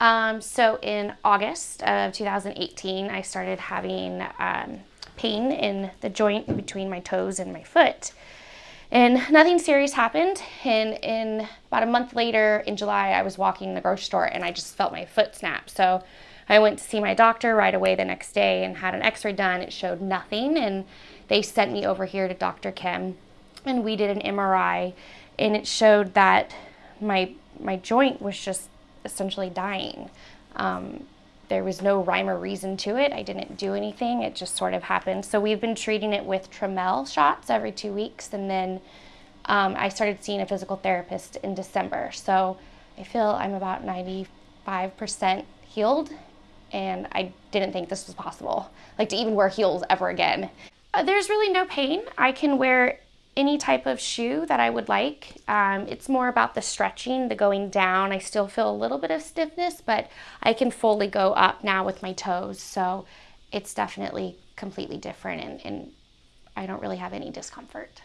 Um, so in August of 2018, I started having um, pain in the joint between my toes and my foot. And nothing serious happened. And in about a month later, in July, I was walking in the grocery store and I just felt my foot snap. So I went to see my doctor right away the next day and had an x-ray done. It showed nothing. And they sent me over here to Dr. Kim and we did an MRI and it showed that my, my joint was just essentially dying. Um, there was no rhyme or reason to it. I didn't do anything. It just sort of happened. So we've been treating it with Traumeel shots every two weeks. And then um, I started seeing a physical therapist in December. So I feel I'm about 95% healed. And I didn't think this was possible, like to even wear heels ever again. Uh, there's really no pain. I can wear any type of shoe that I would like. Um, it's more about the stretching, the going down. I still feel a little bit of stiffness, but I can fully go up now with my toes. So it's definitely completely different and, and I don't really have any discomfort.